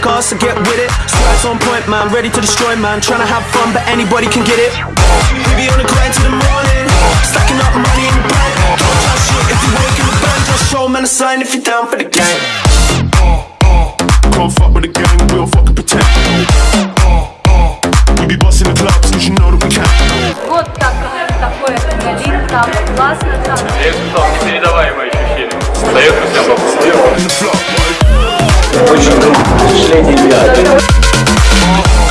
cars, so get with it. Squads on point, man, ready to destroy, man. Trying to have fun, but anybody can get it. We be on the grind till the morning, stacking up money in the bank. Don't try shit if you wake in the bank. Just show man a sign if you're down for the gang. Can't fuck with the gang, we don't fucking pretend. We be busting the clubs, cause you know that we can. Вот так, такое адреналин, там классно, там Я испытал непередаваемое ощущение. Доехали, я впечатление я.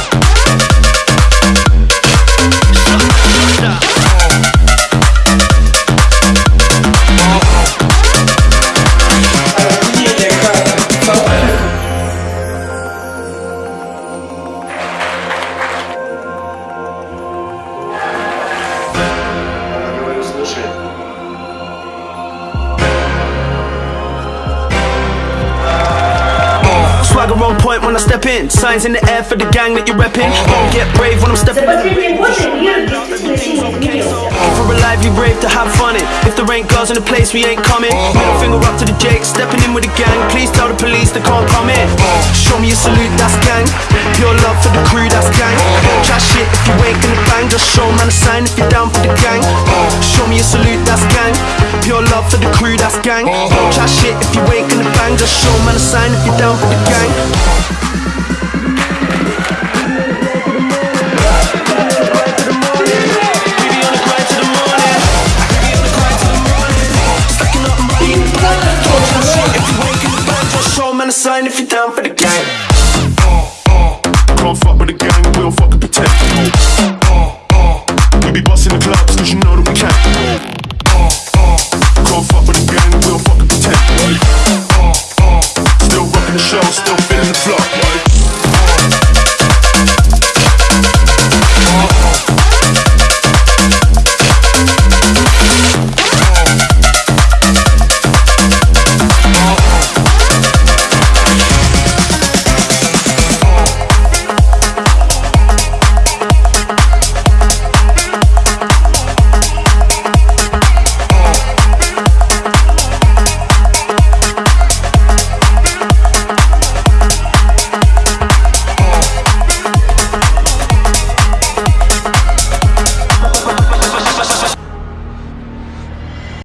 flag a wrong point when I step in. Signs in the air for the gang that you're repping. Don't get brave when I'm stepping in. For a life, you're brave to have fun in. If there ain't girls in the place, we ain't coming. Middle finger up to the Jake, stepping in with the gang. Please tell the police they can't come in. Show me a salute, that's gang. Pure love for the crew, that's gang. Chat shit if you ain't gonna bang. Just show man a sign if you're down for the gang. Show me a salute, that's gang. Pure love for the crew, that's gang. Chat shit if you ain't gonna bang. Just show man a sign if you're down for the gang. Don't try sign if you're down for the gang. Can't fuck with the gang, we don't fucking pretend. We be busting the clubs.